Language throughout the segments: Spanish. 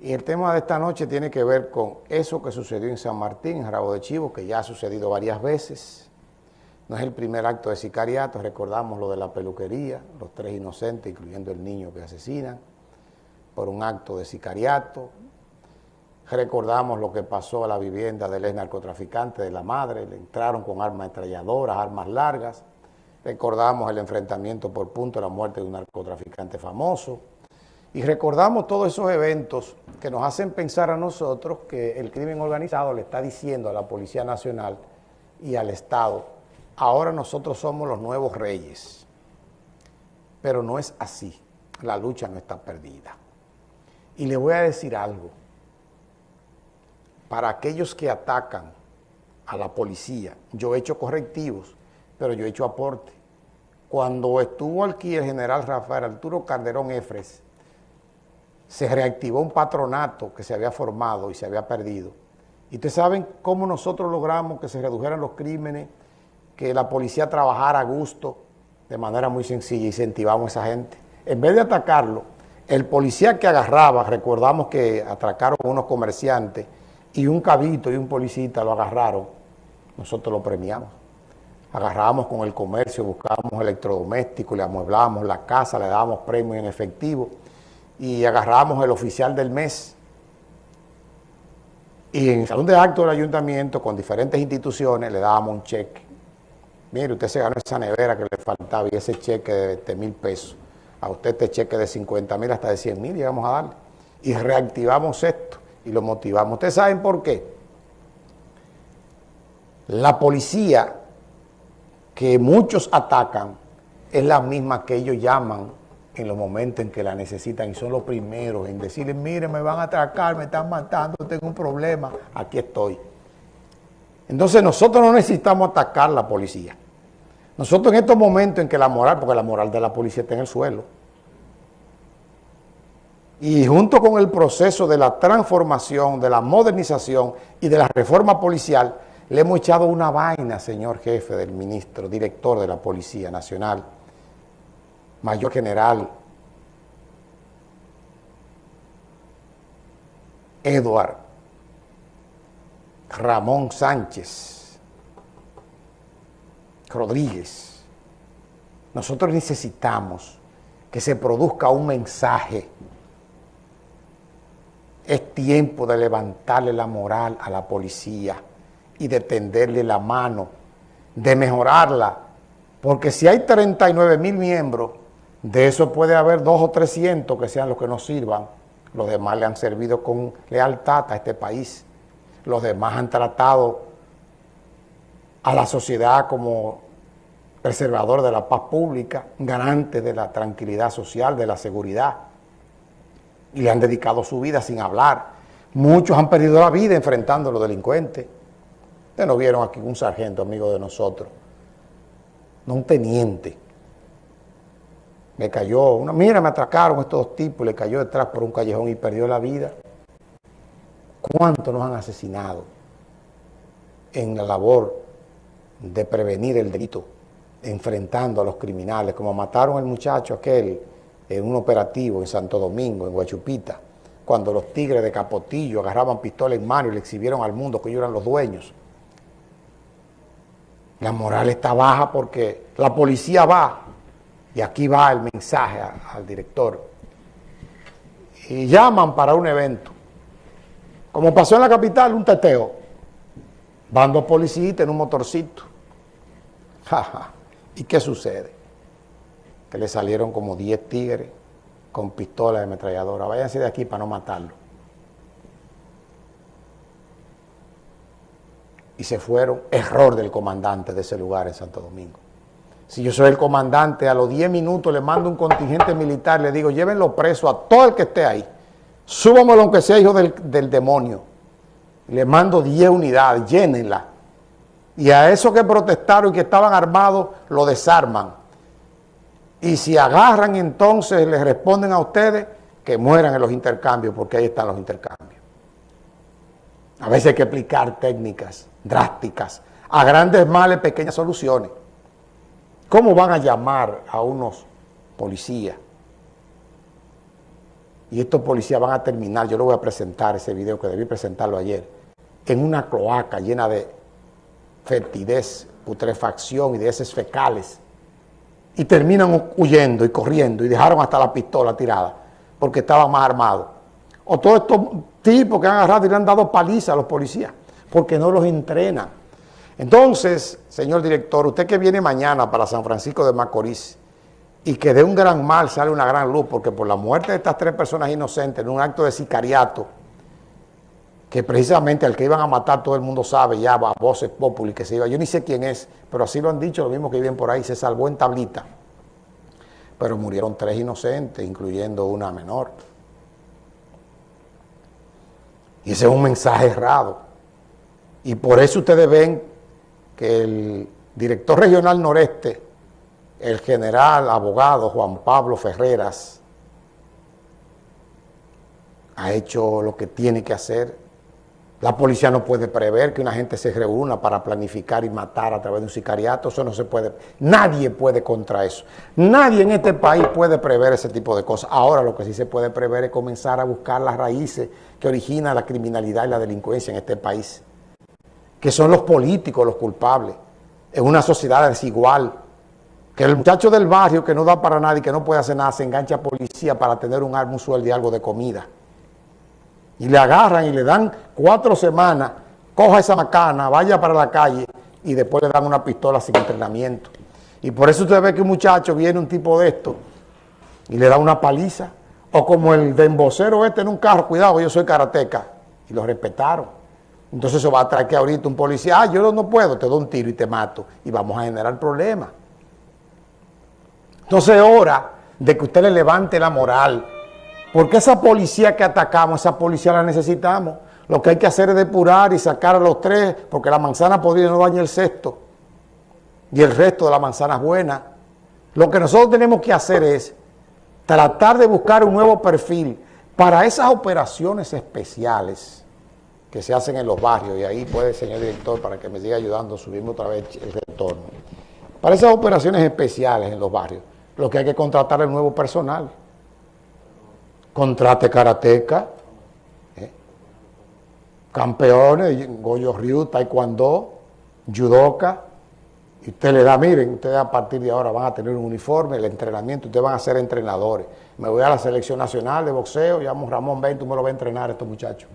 Y el tema de esta noche tiene que ver con eso que sucedió en San Martín, en Rabo de Chivo, que ya ha sucedido varias veces. No es el primer acto de sicariato, recordamos lo de la peluquería, los tres inocentes, incluyendo el niño que asesinan, por un acto de sicariato. Recordamos lo que pasó a la vivienda del ex narcotraficante de la madre, le entraron con armas estrelladoras, armas largas. Recordamos el enfrentamiento por punto la muerte de un narcotraficante famoso. Y recordamos todos esos eventos que nos hacen pensar a nosotros que el crimen organizado le está diciendo a la Policía Nacional y al Estado, ahora nosotros somos los nuevos reyes. Pero no es así, la lucha no está perdida. Y le voy a decir algo, para aquellos que atacan a la policía, yo he hecho correctivos, pero yo he hecho aporte. Cuando estuvo aquí el general Rafael Arturo Calderón Efres, se reactivó un patronato que se había formado y se había perdido. Y ustedes saben cómo nosotros logramos que se redujeran los crímenes, que la policía trabajara a gusto, de manera muy sencilla, incentivamos a esa gente. En vez de atacarlo, el policía que agarraba, recordamos que atracaron unos comerciantes y un cabito y un policista lo agarraron, nosotros lo premiamos. Agarrábamos con el comercio, buscábamos electrodomésticos, le amueblábamos la casa, le dábamos premios en efectivo y agarramos el oficial del mes. Y en el salón de acto del ayuntamiento, con diferentes instituciones, le dábamos un cheque. Mire, usted se ganó esa nevera que le faltaba y ese cheque de 20 mil pesos. A usted este cheque de 50 mil hasta de 100 mil llegamos a darle. Y reactivamos esto y lo motivamos. ¿Ustedes saben por qué? La policía que muchos atacan es la misma que ellos llaman en los momentos en que la necesitan y son los primeros en decirles, mire, me van a atracar, me están matando, tengo un problema, aquí estoy. Entonces nosotros no necesitamos atacar la policía. Nosotros en estos momentos en que la moral, porque la moral de la policía está en el suelo, y junto con el proceso de la transformación, de la modernización y de la reforma policial, le hemos echado una vaina, señor jefe del ministro, director de la Policía Nacional, mayor general Eduard Ramón Sánchez Rodríguez. Nosotros necesitamos que se produzca un mensaje. Es tiempo de levantarle la moral a la policía y de tenderle la mano, de mejorarla, porque si hay 39 mil miembros, de eso puede haber dos o 300 que sean los que nos sirvan. Los demás le han servido con lealtad a este país. Los demás han tratado a la sociedad como preservador de la paz pública, garante de la tranquilidad social, de la seguridad. Y le han dedicado su vida sin hablar. Muchos han perdido la vida enfrentando a los delincuentes. Ustedes no vieron aquí un sargento amigo de nosotros, no un teniente, me cayó, una, mira, me atracaron estos dos tipos, le cayó detrás por un callejón y perdió la vida. ¿Cuántos nos han asesinado en la labor de prevenir el delito, enfrentando a los criminales, como mataron al muchacho aquel en un operativo en Santo Domingo, en Guachupita, cuando los tigres de Capotillo agarraban pistola en mano y le exhibieron al mundo que ellos eran los dueños. La moral está baja porque la policía va y aquí va el mensaje al director, y llaman para un evento, como pasó en la capital, un teteo, van dos policías en un motorcito, ¿y qué sucede? Que le salieron como 10 tigres con pistolas de ametralladora, váyanse de aquí para no matarlo. Y se fueron, error del comandante de ese lugar en Santo Domingo. Si yo soy el comandante, a los 10 minutos le mando un contingente militar, le digo, llévenlo preso a todo el que esté ahí. Súbamelo aunque sea hijo del, demonio. Le mando 10 unidades, llénenla. Y a esos que protestaron y que estaban armados, lo desarman. Y si agarran entonces, les responden a ustedes que mueran en los intercambios, porque ahí están los intercambios. A veces hay que aplicar técnicas drásticas. A grandes males, pequeñas soluciones. ¿Cómo van a llamar a unos policías y estos policías van a terminar, yo lo voy a presentar, ese video que debí presentarlo ayer, en una cloaca llena de fertidez, putrefacción y de heces fecales, y terminan huyendo y corriendo y dejaron hasta la pistola tirada porque estaban más armados. O todos estos tipos que han agarrado y le han dado paliza a los policías porque no los entrenan. Entonces, señor director, usted que viene mañana para San Francisco de Macorís y que de un gran mal sale una gran luz, porque por la muerte de estas tres personas inocentes en un acto de sicariato, que precisamente al que iban a matar todo el mundo sabe, ya va a voces populi que se iba, yo ni sé quién es, pero así lo han dicho, lo mismo que viven por ahí, se salvó en tablita. Pero murieron tres inocentes, incluyendo una menor. Y ese es un mensaje errado. Y por eso ustedes ven que el director regional noreste, el general abogado Juan Pablo Ferreras, ha hecho lo que tiene que hacer. La policía no puede prever que una gente se reúna para planificar y matar a través de un sicariato, eso no se puede, nadie puede contra eso. Nadie en este país puede prever ese tipo de cosas. Ahora lo que sí se puede prever es comenzar a buscar las raíces que originan la criminalidad y la delincuencia en este país que son los políticos los culpables, en una sociedad desigual, que el muchacho del barrio que no da para nada y que no puede hacer nada, se engancha a policía para tener un un sueldo y algo de comida. Y le agarran y le dan cuatro semanas, coja esa macana, vaya para la calle y después le dan una pistola sin entrenamiento. Y por eso usted ve que un muchacho viene un tipo de esto y le da una paliza. O como el de embocero este en un carro, cuidado, yo soy karateca. Y lo respetaron. Entonces eso va a traer que ahorita un policía, ah, yo no puedo, te doy un tiro y te mato. Y vamos a generar problemas. Entonces es hora de que usted le levante la moral. Porque esa policía que atacamos, esa policía la necesitamos. Lo que hay que hacer es depurar y sacar a los tres, porque la manzana podría no dañar el sexto. Y el resto de la manzana es buena. Lo que nosotros tenemos que hacer es tratar de buscar un nuevo perfil para esas operaciones especiales que se hacen en los barrios, y ahí puede, señor director, para que me siga ayudando, subimos otra vez el retorno. Para esas operaciones especiales en los barrios, lo que hay que contratar es nuevo personal. Contrate karateca, ¿eh? campeones, Goyo Ryu, Taekwondo, Judoka, y usted le da, miren, ustedes a partir de ahora van a tener un uniforme, el entrenamiento, ustedes van a ser entrenadores. Me voy a la selección nacional de boxeo, llamo Ramón Ben, tú me lo vas a entrenar estos muchachos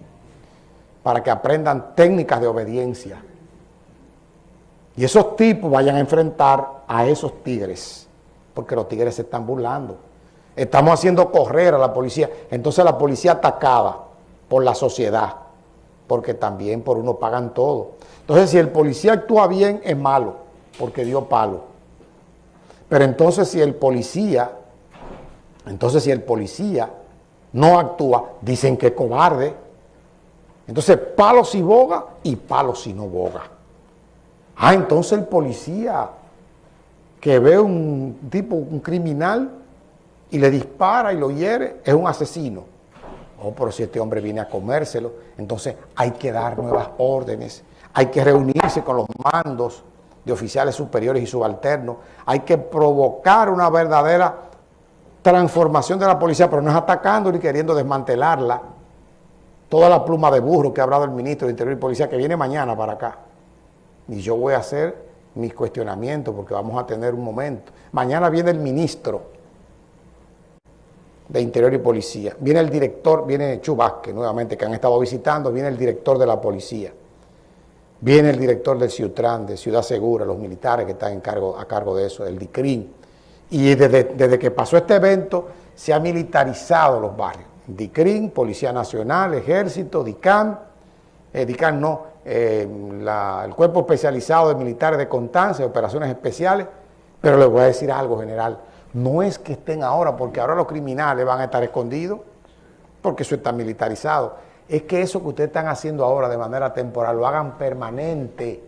para que aprendan técnicas de obediencia. Y esos tipos vayan a enfrentar a esos tigres, porque los tigres se están burlando. Estamos haciendo correr a la policía. Entonces la policía atacaba por la sociedad, porque también por uno pagan todo. Entonces si el policía actúa bien, es malo, porque dio palo. Pero entonces si el policía, entonces si el policía no actúa, dicen que es cobarde, entonces, palo si boga y palo si no boga. Ah, entonces el policía que ve un tipo, un criminal, y le dispara y lo hiere, es un asesino. Oh, pero si este hombre viene a comérselo, entonces hay que dar nuevas órdenes, hay que reunirse con los mandos de oficiales superiores y subalternos, hay que provocar una verdadera transformación de la policía, pero no es atacando ni queriendo desmantelarla, toda la pluma de burro que ha hablado el ministro de Interior y Policía, que viene mañana para acá. Y yo voy a hacer mis cuestionamientos porque vamos a tener un momento. Mañana viene el ministro de Interior y Policía. Viene el director, viene Chubasque nuevamente, que han estado visitando, viene el director de la policía. Viene el director del Ciutran, de Ciudad Segura, los militares que están a cargo de eso, el DICRIN. Y desde, desde que pasó este evento, se han militarizado los barrios. DICRIN, Policía Nacional, Ejército, DICAM, eh, DICAM no, eh, el Cuerpo Especializado de Militares de Constancia, Operaciones Especiales, pero les voy a decir algo general, no es que estén ahora, porque ahora los criminales van a estar escondidos, porque eso está militarizado, es que eso que ustedes están haciendo ahora de manera temporal, lo hagan permanente,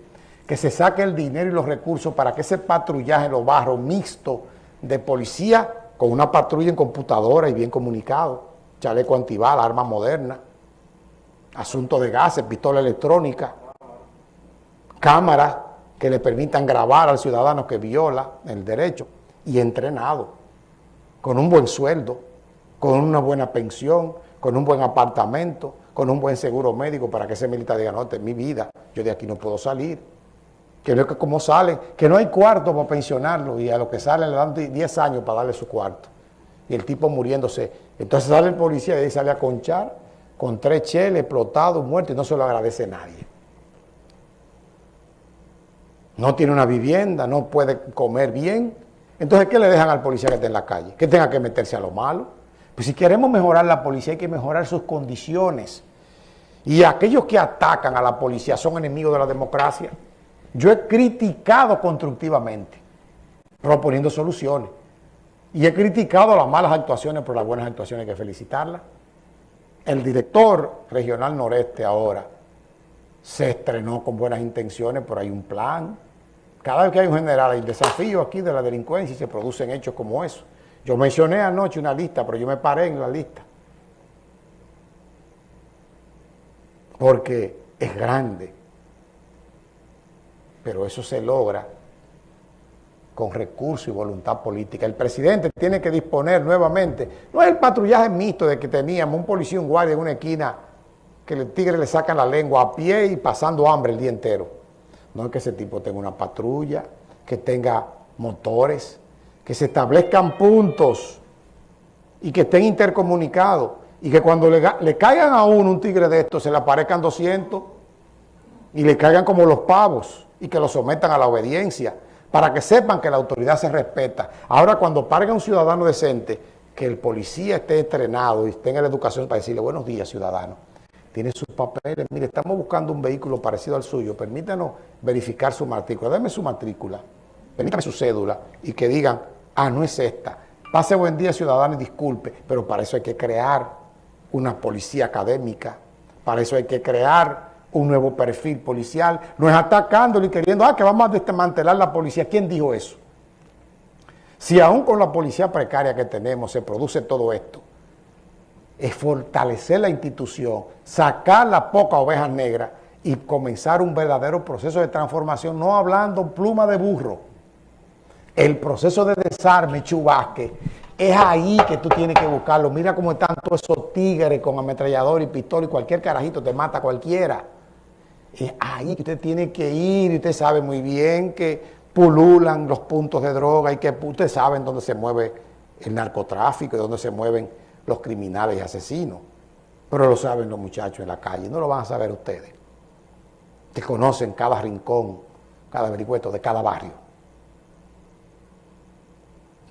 que se saque el dinero y los recursos para que ese patrullaje en los barrios mixto de policía con una patrulla en computadora y bien comunicado, chaleco antibala, arma moderna, asunto de gases, pistola electrónica, cámaras que le permitan grabar al ciudadano que viola el derecho y entrenado, con un buen sueldo, con una buena pensión, con un buen apartamento, con un buen seguro médico para que ese militar diga, no, mi vida, yo de aquí no puedo salir. Que no es que como salen, que no hay cuarto para pensionarlo y a lo que salen le dan 10 años para darle su cuarto. Y el tipo muriéndose. Entonces sale el policía y sale a conchar con tres cheles, explotados, muertos y no se lo agradece nadie. No tiene una vivienda, no puede comer bien. Entonces, ¿qué le dejan al policía que esté en la calle? Que tenga que meterse a lo malo. Pues si queremos mejorar la policía hay que mejorar sus condiciones. Y aquellos que atacan a la policía son enemigos de la democracia. Yo he criticado constructivamente, proponiendo soluciones. Y he criticado las malas actuaciones, pero las buenas actuaciones hay que felicitarlas. El director regional noreste ahora se estrenó con buenas intenciones, pero hay un plan. Cada vez que hay un general hay desafío aquí de la delincuencia y se producen hechos como eso. Yo mencioné anoche una lista, pero yo me paré en la lista. Porque es grande. Pero eso se logra con recursos y voluntad política. El presidente tiene que disponer nuevamente, no es el patrullaje mixto de que teníamos un policía un guardia en una esquina que el tigre le sacan la lengua a pie y pasando hambre el día entero. No es que ese tipo tenga una patrulla, que tenga motores, que se establezcan puntos y que estén intercomunicados y que cuando le, caigan a uno un tigre de estos se le aparezcan 200 y le caigan como los pavos y que lo sometan a la obediencia para que sepan que la autoridad se respeta. Ahora cuando parga un ciudadano decente, que el policía esté entrenado y tenga la educación para decirle buenos días ciudadano, tiene sus papeles, mire estamos buscando un vehículo parecido al suyo, permítanos verificar su matrícula, dame su matrícula, permítame su cédula y que digan ah, no es esta. Pase buen día, ciudadano, y disculpe, pero para eso hay que crear una policía académica, para eso hay que crear un nuevo perfil policial, no es atacándolo y queriendo, ah, que vamos a desmantelar la policía. ¿Quién dijo eso? Si aún con la policía precaria que tenemos se produce todo esto, es fortalecer la institución, sacar la poca ovejas negras y comenzar un verdadero proceso de transformación, no hablando pluma de burro, el proceso de desarme, chubasque, es ahí que tú tienes que buscarlo. Mira cómo están todos esos tigres con ametrallador y pistola y cualquier carajito te mata cualquiera. Es ahí que usted tiene que ir y usted sabe muy bien que pululan los puntos de droga y que usted sabe dónde se mueve el narcotráfico y dónde se mueven los criminales y asesinos. Pero lo saben los muchachos en la calle, no lo van a saber ustedes. Que conocen cada rincón, cada vericueto de cada barrio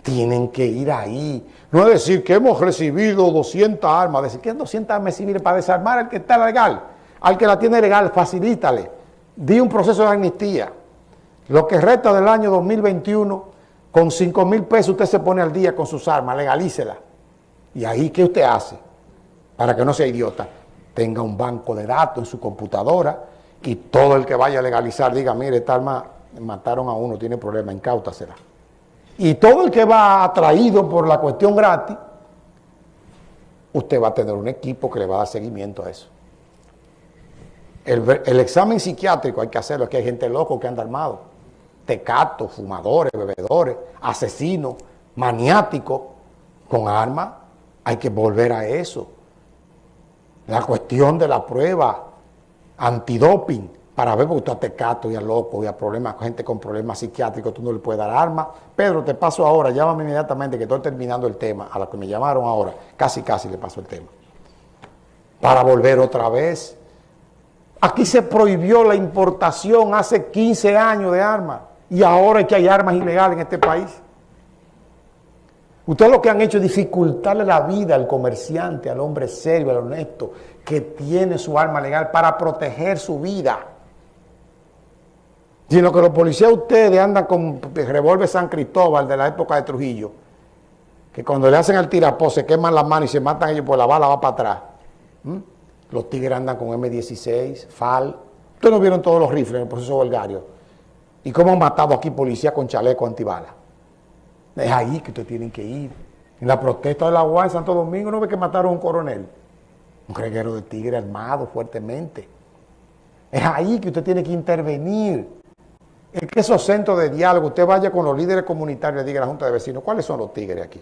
tienen que ir ahí. No es decir que hemos recibido 200 armas, decir que 200 armas civiles para desarmar al que está legal, al que la tiene legal, facilítale. Di un proceso de amnistía. Lo que resta del año 2021, con 5 mil pesos usted se pone al día con sus armas, legalícela. Y ahí, ¿qué usted hace? Para que no sea idiota, tenga un banco de datos en su computadora y todo el que vaya a legalizar diga, mire, esta arma mataron a uno, tiene problema, incautasela. Y todo el que va atraído por la cuestión gratis, usted va a tener un equipo que le va a dar seguimiento a eso. El, examen psiquiátrico hay que hacerlo, que hay gente loco que anda armado. Tecatos, fumadores, bebedores, asesinos, maniáticos, con armas. Hay que volver a eso. La cuestión de la prueba antidoping para ver, porque tú a tecato y a loco y a problemas, gente con problemas psiquiátricos, tú no le puedes dar arma. Pedro, te paso ahora, llámame inmediatamente que estoy terminando el tema, a la que me llamaron ahora, casi casi le paso el tema. Para volver otra vez. Aquí se prohibió la importación hace 15 años de armas y ahora es que hay armas ilegales en este país. Ustedes lo que han hecho es dificultarle la vida al comerciante, al hombre serio, al honesto, que tiene su arma legal para proteger su vida sino que los policías ustedes andan con revólver San Cristóbal de la época de Trujillo, que cuando le hacen al tirapó se queman las manos y se matan ellos, pues la bala va para atrás. ¿Mm? Los tigres andan con M16, FAL. Ustedes no vieron todos los rifles en el proceso volgario. ¿Y cómo han matado aquí policías con chaleco antibala? Es ahí que ustedes tienen que ir. En la protesta de la UA en Santo Domingo no ve que mataron a un coronel. Un reguero de tigre armado fuertemente. Es ahí que usted tiene que intervenir en que esos centros de diálogo, usted vaya con los líderes comunitarios y diga a la Junta de Vecinos, ¿cuáles son los tigres aquí?